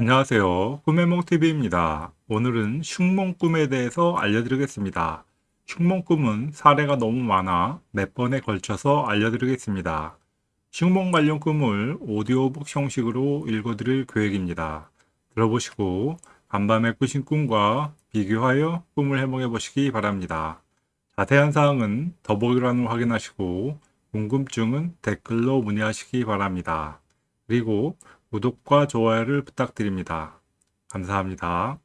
안녕하세요. 꿈의몽TV입니다. 오늘은 흉몽꿈에 대해서 알려드리겠습니다. 흉몽꿈은 사례가 너무 많아 몇 번에 걸쳐서 알려드리겠습니다. 흉몽 관련 꿈을 오디오북 형식으로 읽어드릴 계획입니다. 들어보시고 간밤에 꾸신 꿈과 비교하여 꿈을 해몽해 보시기 바랍니다. 자세한 사항은 더보기란을 확인하시고 궁금증은 댓글로 문의하시기 바랍니다. 그리고 구독과 좋아요를 부탁드립니다. 감사합니다.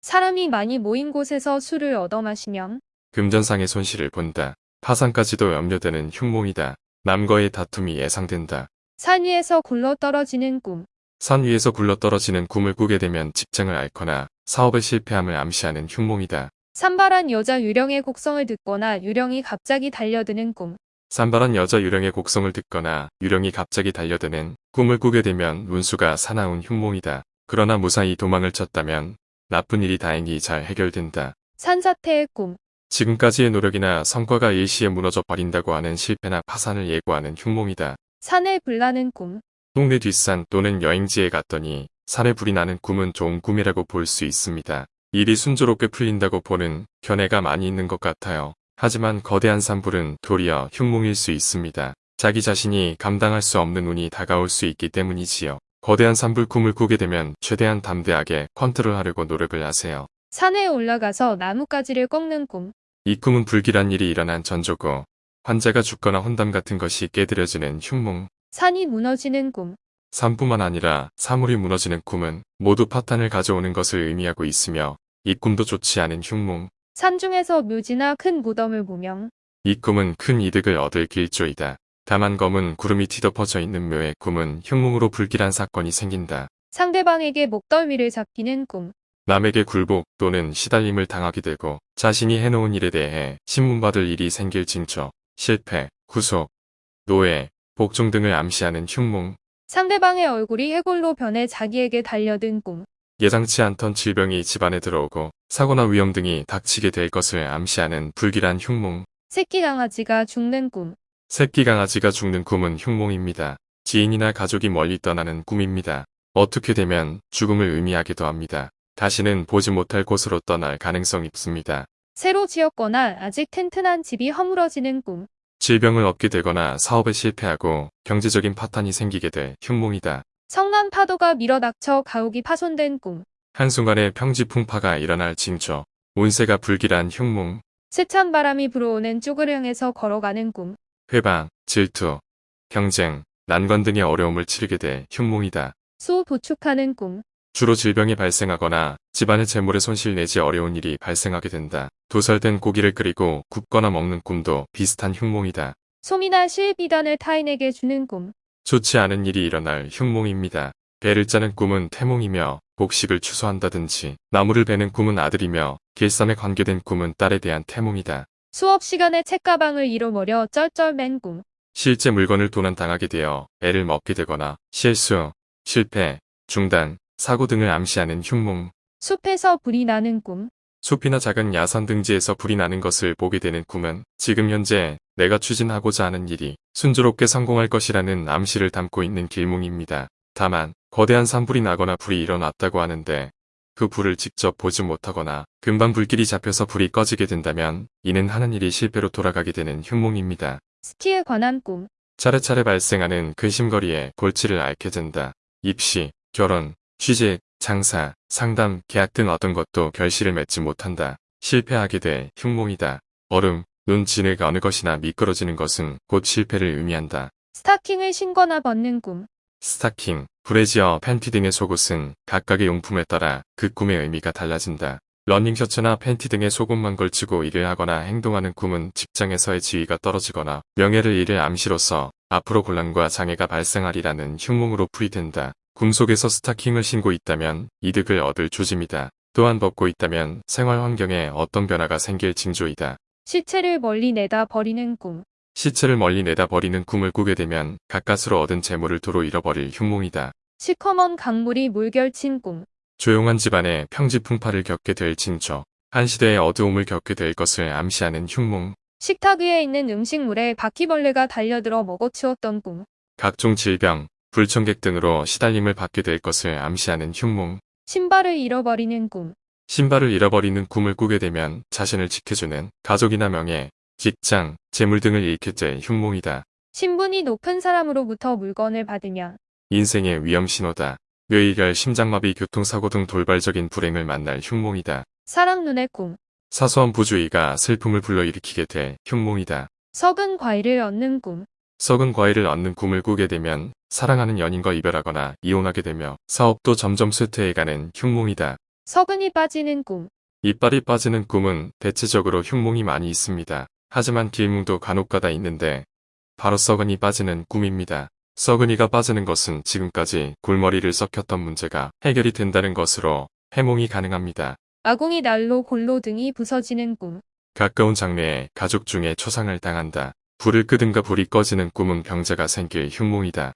사람이 많이 모인 곳에서 술을 얻어 마시면 금전상의 손실을 본다. 파산까지도 염려되는 흉몽이다. 남과의 다툼이 예상된다. 산 위에서 굴러 떨어지는 꿈, 산 위에서 굴러 떨어지는 꿈을 꾸게 되면 직장을 앓거나 사업에 실패함을 암시하는 흉몽이다. 산발한 여자 유령의 곡성을 듣거나 유령이 갑자기 달려드는 꿈, 산발한 여자 유령의 곡성을 듣거나 유령이 갑자기 달려드는 꿈을 꾸게 되면 운수가 사나운 흉몽이다. 그러나 무사히 도망을 쳤다면 나쁜 일이 다행히 잘 해결된다. 산사태의 꿈, 지금까지의 노력이나 성과가 일시에 무너져 버린다고 하는 실패나 파산을 예고하는 흉몽이다. 산에 불나는 꿈, 동네 뒷산 또는 여행지에 갔더니 산에 불이 나는 꿈은 좋은 꿈이라고 볼 수 있습니다. 일이 순조롭게 풀린다고 보는 견해가 많이 있는 것 같아요. 하지만 거대한 산불은 도리어 흉몽일 수 있습니다. 자기 자신이 감당할 수 없는 운이 다가올 수 있기 때문이지요. 거대한 산불 꿈을 꾸게 되면 최대한 담대하게 컨트롤하려고 노력을 하세요. 산에 올라가서 나뭇가지를 꺾는 꿈, 이 꿈은 불길한 일이 일어난 전조고 환자가 죽거나 혼담 같은 것이 깨드려지는 흉몽. 산이 무너지는 꿈, 산뿐만 아니라 사물이 무너지는 꿈은 모두 파탄을 가져오는 것을 의미하고 있으며 이 꿈도 좋지 않은 흉몽. 산중에서 묘지나 큰 무덤을 보명, 이 꿈은 큰 이득을 얻을 길조이다. 다만 검은 구름이 뒤덮어져 있는 묘의 꿈은 흉몽으로 불길한 사건이 생긴다. 상대방에게 목덜미를 잡히는 꿈, 남에게 굴복 또는 시달림을 당하게 되고 자신이 해놓은 일에 대해 신문받을 일이 생길 징조, 실패, 구속, 노예, 복종 등을 암시하는 흉몽, 상대방의 얼굴이 해골로 변해 자기에게 달려든 꿈, 예상치 않던 질병이 집안에 들어오고 사고나 위험 등이 닥치게 될 것을 암시하는 불길한 흉몽, 새끼 강아지가 죽는 꿈, 새끼 강아지가 죽는 꿈은 흉몽입니다. 지인이나 가족이 멀리 떠나는 꿈입니다. 어떻게 되면 죽음을 의미하기도 합니다. 다시는 보지 못할 곳으로 떠날 가능성이 있습니다. 새로 지었거나 아직 튼튼한 집이 허물어지는 꿈, 질병을 얻게 되거나 사업에 실패하고 경제적인 파탄이 생기게 될 흉몽이다. 성난 파도가 밀어닥쳐 가옥이 파손된 꿈, 한순간에 평지풍파가 일어날 징조, 운세가 불길한 흉몽, 세찬 바람이 불어오는 쪽을 향해서 걸어가는 꿈, 회방, 질투, 경쟁, 난관 등의 어려움을 치르게 될 흉몽이다. 소 도축하는 꿈, 주로 질병이 발생하거나 집안의 재물에 손실 내지 어려운 일이 발생하게 된다. 도살된 고기를 끓이고 굽거나 먹는 꿈도 비슷한 흉몽이다. 솜이나 실 비단을 타인에게 주는 꿈, 좋지 않은 일이 일어날 흉몽입니다. 배를 짜는 꿈은 태몽이며 복식을 추소한다든지 나무를 베는 꿈은 아들이며 길쌈에 관계된 꿈은 딸에 대한 태몽이다. 수업 시간에 책가방을 잃어버려 쩔쩔맨 꿈, 실제 물건을 도난당하게 되어 애를 먹게 되거나 실수, 실패, 중단, 사고 등을 암시하는 흉몽, 숲에서 불이 나는 꿈, 숲이나 작은 야산 등지에서 불이 나는 것을 보게 되는 꿈은 지금 현재 내가 추진하고자 하는 일이 순조롭게 성공할 것이라는 암시를 담고 있는 길몽입니다. 다만 거대한 산불이 나거나 불이 일어났다고 하는데 그 불을 직접 보지 못하거나 금방 불길이 잡혀서 불이 꺼지게 된다면 이는 하는 일이 실패로 돌아가게 되는 흉몽입니다. 스키에 관한 꿈, 차례차례 발생하는 근심거리에 골치를 앓게 된다. 입시, 결혼, 취직, 장사, 상담, 계약 등 어떤 것도 결실을 맺지 못한다. 실패하게 될 흉몽이다. 얼음, 눈, 진흙 어느 것이나 미끄러지는 것은 곧 실패를 의미한다. 스타킹을 신거나 벗는 꿈, 스타킹, 브래지어, 팬티 등의 속옷은 각각의 용품에 따라 그 꿈의 의미가 달라진다. 러닝 셔츠나 팬티 등의 속옷만 걸치고 일을 하거나 행동하는 꿈은 직장에서의 지위가 떨어지거나 명예를 잃을 암시로서 앞으로 곤란과 장애가 발생하리라는 흉몽으로 풀이된다. 꿈속에서 스타킹을 신고 있다면 이득을 얻을 조짐이다. 또한 벗고 있다면 생활 환경에 어떤 변화가 생길 징조이다. 시체를 멀리 내다 버리는 꿈, 시체를 멀리 내다 버리는 꿈을 꾸게 되면 가까스로 얻은 재물을 도로 잃어버릴 흉몽이다. 시커먼 강물이 물결친 꿈, 조용한 집안에 평지풍파를 겪게 될 징조, 한 시대의 어두움을 겪게 될 것을 암시하는 흉몽, 식탁 위에 있는 음식물에 바퀴벌레가 달려들어 먹어치웠던 꿈, 각종 질병, 불청객 등으로 시달림을 받게 될 것을 암시하는 흉몽. 신발을 잃어버리는 꿈, 신발을 잃어버리는 꿈을 꾸게 되면 자신을 지켜주는 가족이나 명예, 직장, 재물 등을 잃게 될 흉몽이다. 신분이 높은 사람으로부터 물건을 받으면 인생의 위험 신호다. 뇌이결, 심장마비, 교통사고 등 돌발적인 불행을 만날 흉몽이다. 사랑 눈의 꿈, 사소한 부주의가 슬픔을 불러일으키게 될 흉몽이다. 썩은 과일을 얻는 꿈, 썩은 과일을 얻는 꿈을 꾸게 되면 사랑하는 연인과 이별하거나 이혼하게 되며 사업도 점점 쇠퇴해가는 흉몽이다. 서근이 빠지는 꿈, 이빨이 빠지는 꿈은 대체적으로 흉몽이 많이 있습니다. 하지만 길몽도 간혹가다 있는데 바로 썩은이 빠지는 꿈입니다. 썩은이가 빠지는 것은 지금까지 골머리를 썩혔던 문제가 해결이 된다는 것으로 해몽이 가능합니다. 아궁이 난로 골로 등이 부서지는 꿈, 가까운 장래에 가족 중에 초상을 당한다. 불을 끄든가 불이 꺼지는 꿈은 병자가 생길 흉몽이다.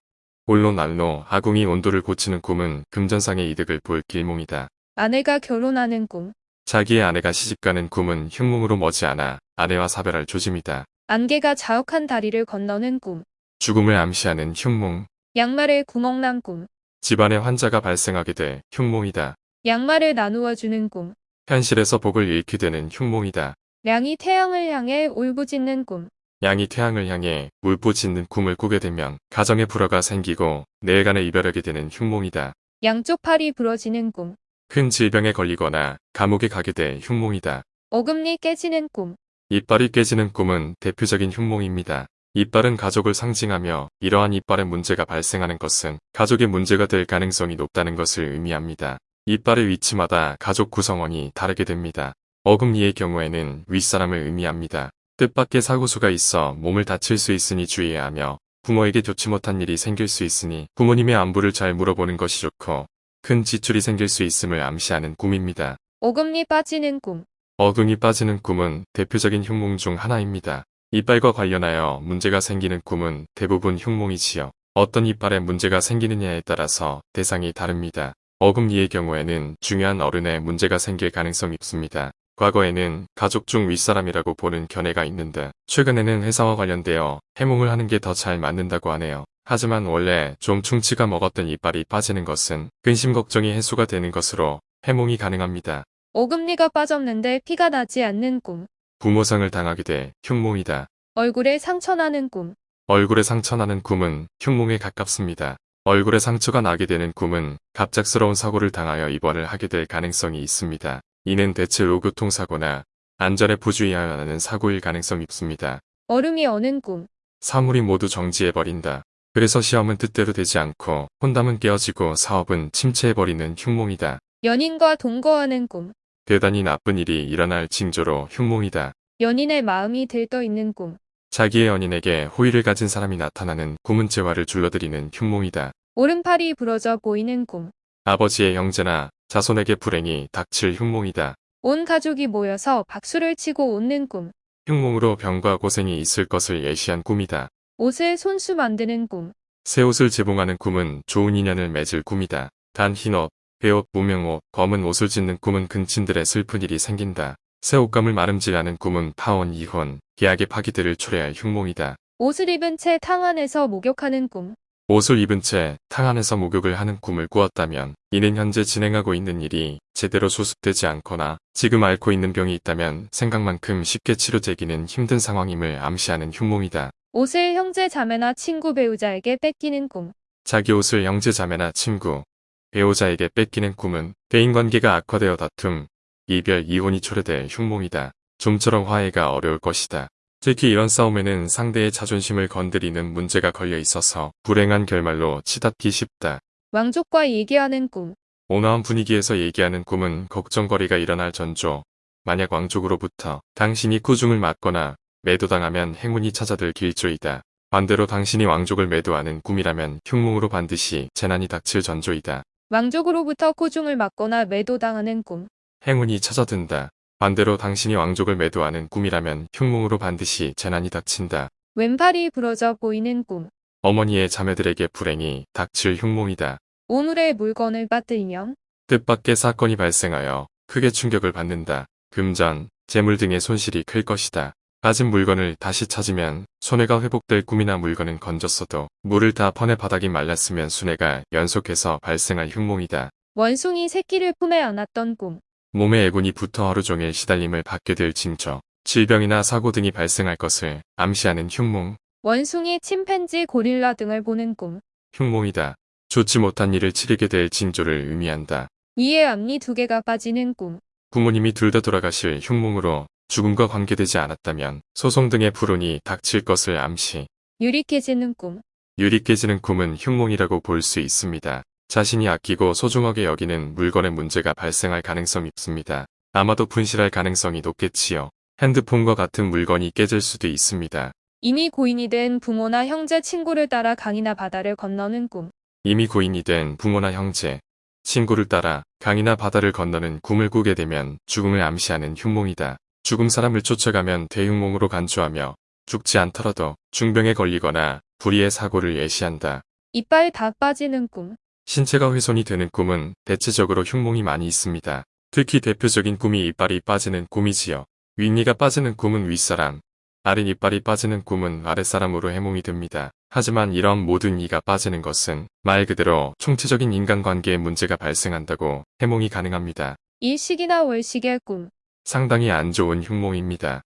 홀로 난로, 아궁이 온도를 고치는 꿈은 금전상의 이득을 볼 길몽이다. 아내가 결혼하는 꿈, 자기의 아내가 시집가는 꿈은 흉몽으로 머지않아 아내와 사별할 조짐이다. 안개가 자욱한 다리를 건너는 꿈, 죽음을 암시하는 흉몽, 양말에 구멍 난 꿈, 집안에 환자가 발생하게 될 흉몽이다. 양말을 나누어 주는 꿈, 현실에서 복을 잃게 되는 흉몽이다. 양이 태양을 향해 울부짖는 꿈, 양이 태양을 향해 울부짖는 꿈을 꾸게 되면 가정에 불화가 생기고 내일간에 이별하게 되는 흉몽이다. 양쪽 팔이 부러지는 꿈, 큰 질병에 걸리거나 감옥에 가게 될 흉몽이다. 어금니 깨지는 꿈, 이빨이 깨지는 꿈은 대표적인 흉몽입니다. 이빨은 가족을 상징하며 이러한 이빨에 문제가 발생하는 것은 가족의 문제가 될 가능성이 높다는 것을 의미합니다. 이빨의 위치마다 가족 구성원이 다르게 됩니다. 어금니의 경우에는 윗사람을 의미합니다. 뜻밖의 사고수가 있어 몸을 다칠 수 있으니 주의해야 하며 부모에게 좋지 못한 일이 생길 수 있으니 부모님의 안부를 잘 물어보는 것이 좋고 큰 지출이 생길 수 있음을 암시하는 꿈입니다. 어금니 빠지는 꿈, 어금이 빠지는 꿈은 대표적인 흉몽 중 하나입니다. 이빨과 관련하여 문제가 생기는 꿈은 대부분 흉몽이지요. 어떤 이빨에 문제가 생기느냐에 따라서 대상이 다릅니다. 어금니의 경우에는 중요한 어른에 문제가 생길 가능성이 있습니다. 과거에는 가족 중 윗사람이라고 보는 견해가 있는데 최근에는 회사와 관련되어 해몽을 하는 게 더 잘 맞는다고 하네요. 하지만 원래 좀 충치가 먹었던 이빨이 빠지는 것은 근심 걱정이 해소가 되는 것으로 해몽이 가능합니다. 어금니가 빠졌는데 피가 나지 않는 꿈, 부모상을 당하게 돼 흉몽이다. 얼굴에 상처 나는 꿈, 얼굴에 상처 나는 꿈은 흉몽에 가깝습니다. 얼굴에 상처가 나게 되는 꿈은 갑작스러운 사고를 당하여 입원을 하게 될 가능성이 있습니다. 이는 대체로 교통사고나 안전에 부주의하여 하는 사고일 가능성이 있습니다. 얼음이 어는 꿈, 사물이 모두 정지해버린다. 그래서 시험은 뜻대로 되지 않고 혼담은 깨어지고 사업은 침체해버리는 흉몽이다. 연인과 동거하는 꿈, 대단히 나쁜 일이 일어날 징조로 흉몽이다. 연인의 마음이 들떠 있는 꿈, 자기의 연인에게 호의를 가진 사람이 나타나는 꿈은 재화를 줄러들이는 흉몽이다. 오른팔이 부러져 보이는 꿈, 아버지의 형제나 자손에게 불행이 닥칠 흉몽이다. 온 가족이 모여서 박수를 치고 웃는 꿈, 흉몽으로 병과 고생이 있을 것을 예시한 꿈이다. 옷을 손수 만드는 꿈, 새 옷을 재봉하는 꿈은 좋은 인연을 맺을 꿈이다. 단 흰옷, 회옷, 무명옷, 검은 옷을 짓는 꿈은 근친들의 슬픈 일이 생긴다. 새 옷감을 마름질하는 꿈은 파혼, 이혼, 계약의 파기들을 초래할 흉몽이다. 옷을 입은 채 탕 안에서 목욕하는 꿈, 옷을 입은 채 탕 안에서 목욕을 하는 꿈을 꾸었다면 이는 현재 진행하고 있는 일이 제대로 수습되지 않거나 지금 앓고 있는 병이 있다면 생각만큼 쉽게 치료되기는 힘든 상황임을 암시하는 흉몽이다. 옷을 형제 자매나 친구 배우자에게 뺏기는 꿈, 자기 옷을 형제 자매나 친구, 배우자에게 뺏기는 꿈은 대인관계가 악화되어 다툼, 이별, 이혼이 초래될 흉몽이다. 좀처럼 화해가 어려울 것이다. 특히 이런 싸움에는 상대의 자존심을 건드리는 문제가 걸려 있어서 불행한 결말로 치닫기 쉽다. 왕족과 얘기하는 꿈, 온화한 분위기에서 얘기하는 꿈은 걱정거리가 일어날 전조. 만약 왕족으로부터 당신이 꾸중을 맞거나 매도당하면 행운이 찾아들 길조이다. 반대로 당신이 왕족을 매도하는 꿈이라면 흉몽으로 반드시 재난이 닥칠 전조이다. 왕족으로부터 코중을 맞거나 매도당하는 꿈, 행운이 찾아든다. 반대로 당신이 왕족을 매도하는 꿈이라면 흉몽으로 반드시 재난이 닥친다. 왼팔이 부러져 보이는 꿈, 어머니의 자매들에게 불행이 닥칠 흉몽이다. 오늘의 물건을 빠뜨리면 뜻밖의 사건이 발생하여 크게 충격을 받는다. 금전, 재물 등의 손실이 클 것이다. 가진 물건을 다시 찾으면 손해가 회복될 꿈이나 물건은 건졌어도 물을 다 퍼내 바닥이 말랐으면 순해가 연속해서 발생할 흉몽이다. 원숭이 새끼를 품에 안았던 꿈. 몸에 애군이 붙어 하루 종일 시달림을 받게 될 징조, 질병이나 사고 등이 발생할 것을 암시하는 흉몽, 원숭이, 침팬지, 고릴라 등을 보는 꿈. 흉몽이다. 좋지 못한 일을 치르게 될 징조를 의미한다. 위에 앞니 두 개가 빠지는 꿈. 부모님이 둘 다 돌아가실 흉몽으로 죽음과 관계되지 않았다면 소송 등의 불운이 닥칠 것을 암시. 유리 깨지는 꿈. 유리 깨지는 꿈은 흉몽이라고 볼 수 있습니다. 자신이 아끼고 소중하게 여기는 물건의 문제가 발생할 가능성이 있습니다. 아마도 분실할 가능성이 높겠지요. 핸드폰과 같은 물건이 깨질 수도 있습니다. 이미 고인이 된 부모나 형제, 친구를 따라 강이나 바다를 건너는 꿈. 이미 고인이 된 부모나 형제, 친구를 따라 강이나 바다를 건너는 꿈을 꾸게 되면 죽음을 암시하는 흉몽이다. 죽음 사람을 쫓아가면 대흉몽으로 간주하며 죽지 않더라도 중병에 걸리거나 불의의 사고를 예시한다. 이빨 다 빠지는 꿈. 신체가 훼손이 되는 꿈은 대체적으로 흉몽이 많이 있습니다. 특히 대표적인 꿈이 이빨이 빠지는 꿈이지요. 윗니가 빠지는 꿈은 윗사람, 아랫 이빨이 빠지는 꿈은 아랫사람으로 해몽이 됩니다. 하지만 이런 모든 이가 빠지는 것은 말 그대로 총체적인 인간관계에 문제가 발생한다고 해몽이 가능합니다. 일식이나 월식의 꿈. 상당히 안 좋은 흉몽입니다.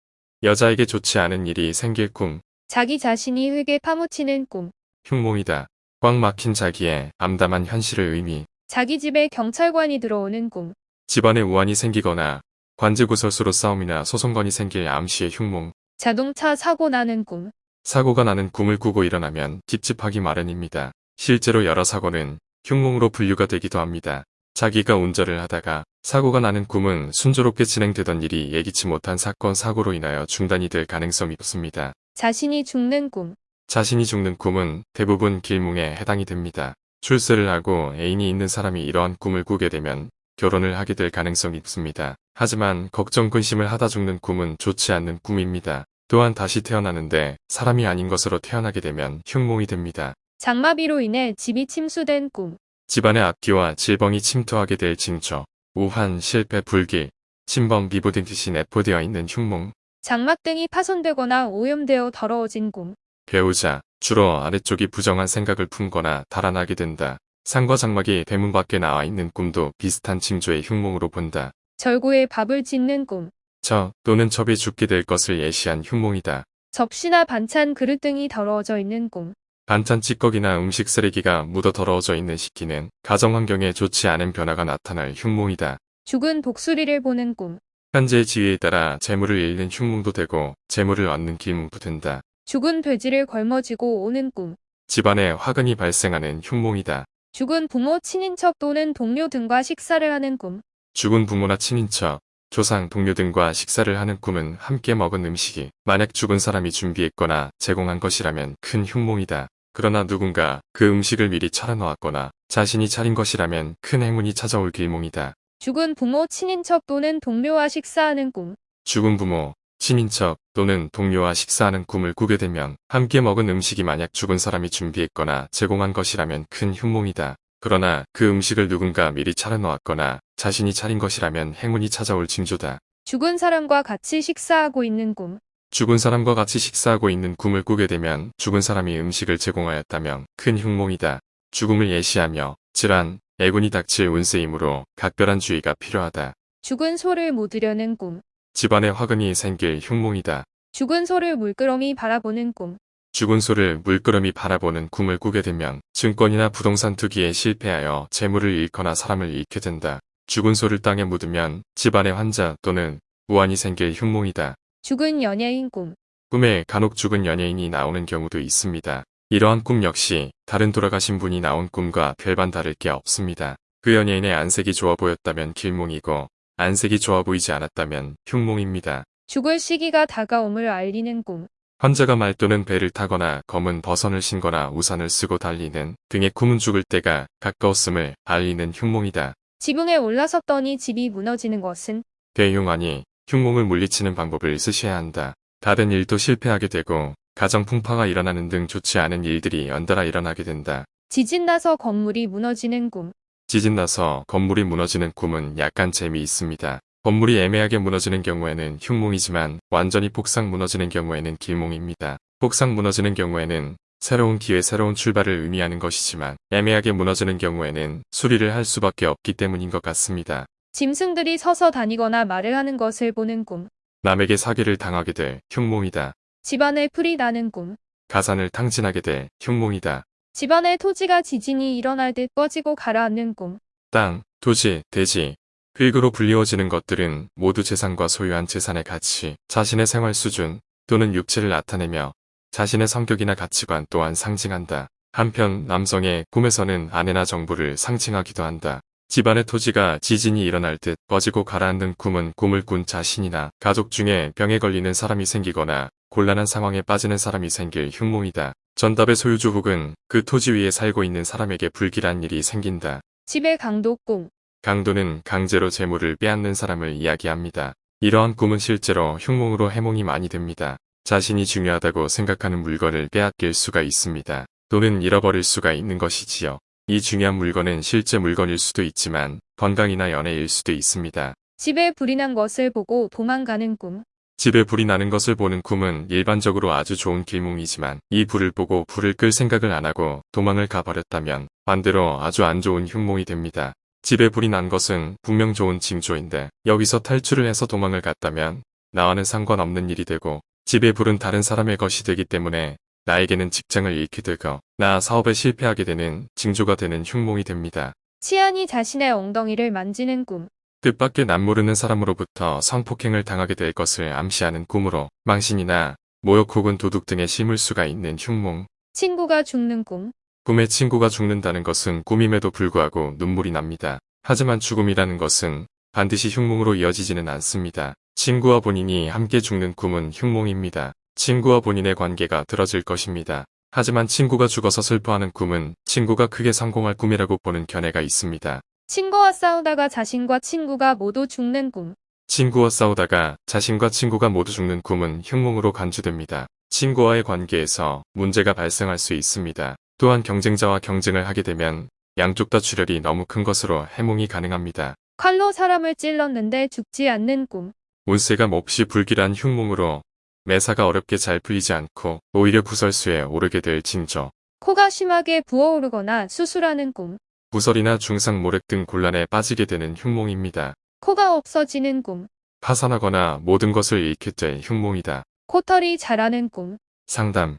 여자에게 좋지 않은 일이 생길 꿈, 자기 자신이 흙에 파묻히는 꿈. 흉몽이다. 꽉 막힌 자기의 암담한 현실을 의미, 자기 집에 경찰관이 들어오는 꿈. 집안에 우환이 생기거나 관제구설수로 싸움이나 소송건이 생길 암시의 흉몽, 자동차 사고 나는 꿈. 사고가 나는 꿈을 꾸고 일어나면 찝찝하기 마련입니다. 실제로 여러 사고는 흉몽으로 분류가 되기도 합니다. 자기가 운전을 하다가 사고가 나는 꿈은 순조롭게 진행되던 일이 예기치 못한 사건 사고로 인하여 중단이 될 가능성이 높습니다. 자신이 죽는 꿈. 자신이 죽는 꿈은 대부분 길몽에 해당이 됩니다. 출세를 하고 애인이 있는 사람이 이러한 꿈을 꾸게 되면 결혼을 하게 될 가능성이 있습니다. 하지만 걱정 근심을 하다 죽는 꿈은 좋지 않는 꿈입니다. 또한 다시 태어나는데 사람이 아닌 것으로 태어나게 되면 흉몽이 됩니다. 장마비로 인해 집이 침수된 꿈. 집안의 악기와 질병이 침투하게 될 징조, 우한, 실패, 불길, 침범, 미보 등 뜻이 내포되어 있는 흉몽, 장막 등이 파손되거나 오염되어 더러워진 꿈. 배우자, 주로 아래쪽이 부정한 생각을 품거나 달아나게 된다. 상과 장막이 대문 밖에 나와 있는 꿈도 비슷한 징조의 흉몽으로 본다. 절구에 밥을 짓는 꿈. 저 또는 첩이 죽게 될 것을 예시한 흉몽이다. 접시나 반찬 그릇 등이 더러워져 있는 꿈. 반찬 찌꺼기나 음식 쓰레기가 묻어 더러워져 있는 시기는 가정 환경에 좋지 않은 변화가 나타날 흉몽이다. 죽은 독수리를 보는 꿈. 현재의 지위에 따라 재물을 잃는 흉몽도 되고 재물을 얻는 길몽도 된다. 죽은 돼지를 걸머쥐고 오는 꿈. 집안에 화근이 발생하는 흉몽이다. 죽은 부모, 친인척 또는 동료 등과 식사를 하는 꿈. 죽은 부모나 친인척, 조상, 동료 등과 식사를 하는 꿈은 함께 먹은 음식이 만약 죽은 사람이 준비했거나 제공한 것이라면 큰 흉몽이다. 그러나 누군가 그 음식을 미리 차려놓았거나 자신이 차린 것이라면 큰 행운이 찾아올 길몽이다. 죽은 부모, 친인척 또는 동료와 식사하는 꿈. 죽은 부모, 친인척 또는 동료와 식사하는 꿈을 꾸게 되면 함께 먹은 음식이 만약 죽은 사람이 준비했거나 제공한 것이라면 큰 흉몽이다. 그러나 그 음식을 누군가 미리 차려놓았거나 자신이 차린 것이라면 행운이 찾아올 징조다. 죽은 사람과 같이 식사하고 있는 꿈. 죽은 사람과 같이 식사하고 있는 꿈을 꾸게 되면 죽은 사람이 음식을 제공하였다면 큰 흉몽이다. 죽음을 예시하며 질환, 애군이 닥칠 운세이므로 각별한 주의가 필요하다. 죽은 소를 묻으려는 꿈. 집안에 화근이 생길 흉몽이다. 죽은 소를 물끄러미 바라보는 꿈. 죽은 소를 물끄러미 바라보는 꿈을 꾸게 되면 증권이나 부동산 투기에 실패하여 재물을 잃거나 사람을 잃게 된다. 죽은 소를 땅에 묻으면 집안에 환자 또는 우환이 생길 흉몽이다. 죽은 연예인 꿈. 꿈에 간혹 죽은 연예인이 나오는 경우도 있습니다. 이러한 꿈 역시 다른 돌아가신 분이 나온 꿈과 별반 다를 게 없습니다. 그 연예인의 안색이 좋아 보였다면 길몽이고 안색이 좋아 보이지 않았다면 흉몽입니다. 죽을 시기가 다가옴을 알리는 꿈. 환자가 말 또는 배를 타거나 검은 버선을 신거나 우산을 쓰고 달리는 등의 꿈은 죽을 때가 가까웠음을 알리는 흉몽이다. 지붕에 올라섰더니 집이 무너지는 것은 대흉하니 흉몽을 물리치는 방법을 쓰셔야 한다. 다른 일도 실패하게 되고 가정 풍파가 일어나는 등 좋지 않은 일들이 연달아 일어나게 된다. 지진 나서 건물이 무너지는 꿈. 지진 나서 건물이 무너지는 꿈은 약간 재미있습니다. 건물이 애매하게 무너지는 경우에는 흉몽이지만 완전히 폭삭 무너지는 경우에는 길몽입니다. 폭삭 무너지는 경우에는 새로운 기회, 새로운 출발을 의미하는 것이지만 애매하게 무너지는 경우에는 수리를 할 수밖에 없기 때문인 것 같습니다. 짐승들이 서서 다니거나 말을 하는 것을 보는 꿈. 남에게 사기를 당하게 될 흉몽이다. 집안에 풀이 나는 꿈. 가산을 탕진하게 될 흉몽이다. 집안에 토지가 지진이 일어날 듯 꺼지고 가라앉는 꿈. 땅, 토지, 대지, 흙으로 불리워지는 것들은 모두 재산과 소유한 재산의 가치, 자신의 생활 수준 또는 육체를 나타내며 자신의 성격이나 가치관 또한 상징한다. 한편 남성의 꿈에서는 아내나 정부를 상징하기도 한다. 집안의 토지가 지진이 일어날 듯 꺼지고 가라앉는 꿈은 꿈을 꾼 자신이나 가족 중에 병에 걸리는 사람이 생기거나 곤란한 상황에 빠지는 사람이 생길 흉몽이다. 전답의 소유주 혹은 그 토지 위에 살고 있는 사람에게 불길한 일이 생긴다. 집의 강도 꿈. 강도는 강제로 재물을 빼앗는 사람을 이야기합니다. 이러한 꿈은 실제로 흉몽으로 해몽이 많이 됩니다. 자신이 중요하다고 생각하는 물건을 빼앗길 수가 있습니다. 또는 잃어버릴 수가 있는 것이지요. 이 중요한 물건은 실제 물건일 수도 있지만 건강이나 연애일 수도 있습니다. 집에 불이 난 것을 보고 도망가는 꿈. 집에 불이 나는 것을 보는 꿈은 일반적으로 아주 좋은 길몽이지만 이 불을 보고 불을 끌 생각을 안 하고 도망을 가버렸다면 반대로 아주 안 좋은 흉몽이 됩니다. 집에 불이 난 것은 분명 좋은 징조인데 여기서 탈출을 해서 도망을 갔다면 나와는 상관없는 일이 되고 집에 불은 다른 사람의 것이 되기 때문에 나에게는 직장을 잃게 되고 나 사업에 실패하게 되는 징조가 되는 흉몽이 됩니다. 치안이 자신의 엉덩이를 만지는 꿈. 뜻밖의 남모르는 사람으로부터 성폭행을 당하게 될 것을 암시하는 꿈으로 망신이나 모욕 혹은 도둑 등에 심을 수가 있는 흉몽. 친구가 죽는 꿈. 꿈에 친구가 죽는다는 것은 꿈임에도 불구하고 눈물이 납니다. 하지만 죽음이라는 것은 반드시 흉몽으로 이어지지는 않습니다. 친구와 본인이 함께 죽는 꿈은 흉몽입니다. 친구와 본인의 관계가 틀어질 것입니다. 하지만 친구가 죽어서 슬퍼하는 꿈은 친구가 크게 성공할 꿈이라고 보는 견해가 있습니다. 친구와 싸우다가 자신과 친구가 모두 죽는 꿈. 친구와 싸우다가 자신과 친구가 모두 죽는 꿈은 흉몽으로 간주됩니다. 친구와의 관계에서 문제가 발생할 수 있습니다. 또한 경쟁자와 경쟁을 하게 되면 양쪽 다 출혈이 너무 큰 것으로 해몽이 가능합니다. 칼로 사람을 찔렀는데 죽지 않는 꿈. 운세가 몹시 불길한 흉몽으로 매사가 어렵게 잘 풀리지 않고 오히려 구설수에 오르게 될 징조. 코가 심하게 부어오르거나 수술하는 꿈. 구설이나 중상 모렉 등 곤란에 빠지게 되는 흉몽입니다. 코가 없어지는 꿈. 파산하거나 모든 것을 잃게 될 흉몽이다. 코털이 자라는 꿈. 상담,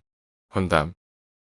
헌담,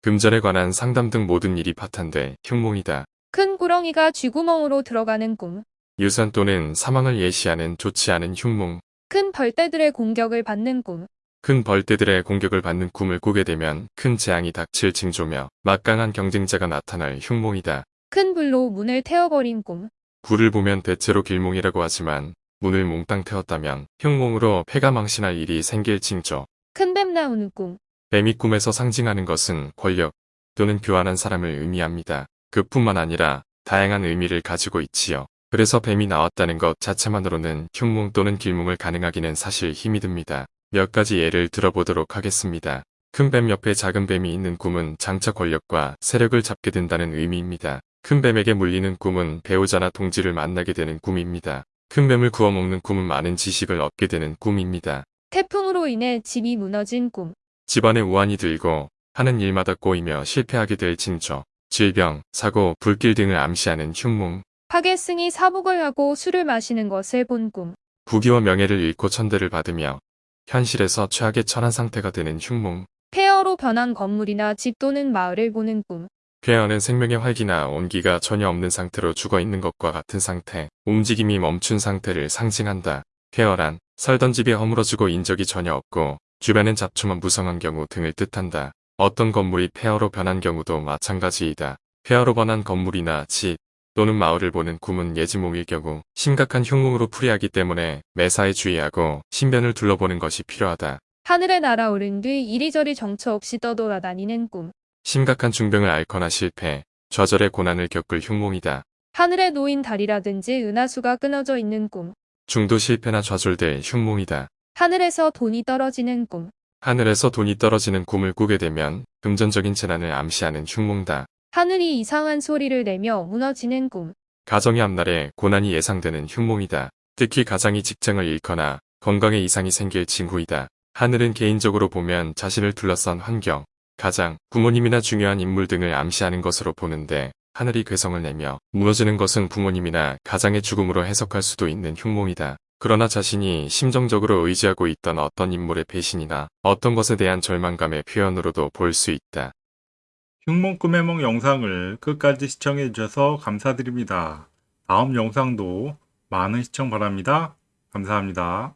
금전에 관한 상담 등 모든 일이 파탄돼 흉몽이다. 큰 구렁이가 쥐구멍으로 들어가는 꿈. 유산 또는 사망을 예시하는 좋지 않은 흉몽, 큰 벌떼들의 공격을 받는 꿈. 큰 벌떼들의 공격을 받는 꿈을 꾸게 되면 큰 재앙이 닥칠 징조며 막강한 경쟁자가 나타날 흉몽이다. 큰 불로 문을 태워버린 꿈. 불을 보면 대체로 길몽이라고 하지만 문을 몽땅 태웠다면 흉몽으로 폐가 망신할 일이 생길 징조. 큰 뱀 나오는 꿈. 뱀이 꿈에서 상징하는 것은 권력 또는 교환한 사람을 의미합니다. 그뿐만 아니라 다양한 의미를 가지고 있지요. 그래서 뱀이 나왔다는 것 자체만으로는 흉몽 또는 길몽을 가능하기는 사실 힘이 듭니다. 몇 가지 예를 들어보도록 하겠습니다. 큰 뱀 옆에 작은 뱀이 있는 꿈은 장차 권력과 세력을 잡게 된다는 의미입니다. 큰 뱀에게 물리는 꿈은 배우자나 동지를 만나게 되는 꿈입니다. 큰 뱀을 구워먹는 꿈은 많은 지식을 얻게 되는 꿈입니다. 태풍으로 인해 집이 무너진 꿈. 집안에 우환이 들고 하는 일마다 꼬이며 실패하게 될 징조, 질병, 사고, 불길 등을 암시하는 흉몽, 파괴승이 사복을 하고 술을 마시는 것을 본 꿈. 부귀와 명예를 잃고 천대를 받으며 현실에서 최악의 처한 상태가 되는 흉몽, 폐허로 변한 건물이나 집 또는 마을을 보는 꿈. 폐허는 생명의 활기나 온기가 전혀 없는 상태로 죽어 있는 것과 같은 상태, 움직임이 멈춘 상태를 상징한다. 폐허란 살던 집이 허물어지고 인적이 전혀 없고 주변엔 잡초만 무성한 경우 등을 뜻한다. 어떤 건물이 폐허로 변한 경우도 마찬가지이다. 폐허로 변한 건물이나 집 또는 마을을 보는 꿈은 예지몽일 경우 심각한 흉몽으로 풀이하기 때문에 매사에 주의하고 신변을 둘러보는 것이 필요하다. 하늘에 날아오른 뒤 이리저리 정처 없이 떠돌아다니는 꿈. 심각한 중병을 앓거나 실패, 좌절의 고난을 겪을 흉몽이다. 하늘에 놓인 달이라든지 은하수가 끊어져 있는 꿈. 중도 실패나 좌절될 흉몽이다. 하늘에서 돈이 떨어지는 꿈. 하늘에서 돈이 떨어지는 꿈을 꾸게 되면 금전적인 재난을 암시하는 흉몽다. 하늘이 이상한 소리를 내며 무너지는 꿈. 가정의 앞날에 고난이 예상되는 흉몽이다. 특히 가장이 직장을 잃거나 건강에 이상이 생길 징후이다. 하늘은 개인적으로 보면 자신을 둘러싼 환경, 가장, 부모님이나 중요한 인물 등을 암시하는 것으로 보는데 하늘이 괴성을 내며 무너지는 것은 부모님이나 가장의 죽음으로 해석할 수도 있는 흉몽이다. 그러나 자신이 심정적으로 의지하고 있던 어떤 인물의 배신이나 어떤 것에 대한 절망감의 표현으로도 볼 수 있다. 흉몽 꿈의梦 영상을 끝까지 시청해 주셔서 감사드립니다. 다음 영상도 많은 시청 바랍니다. 감사합니다.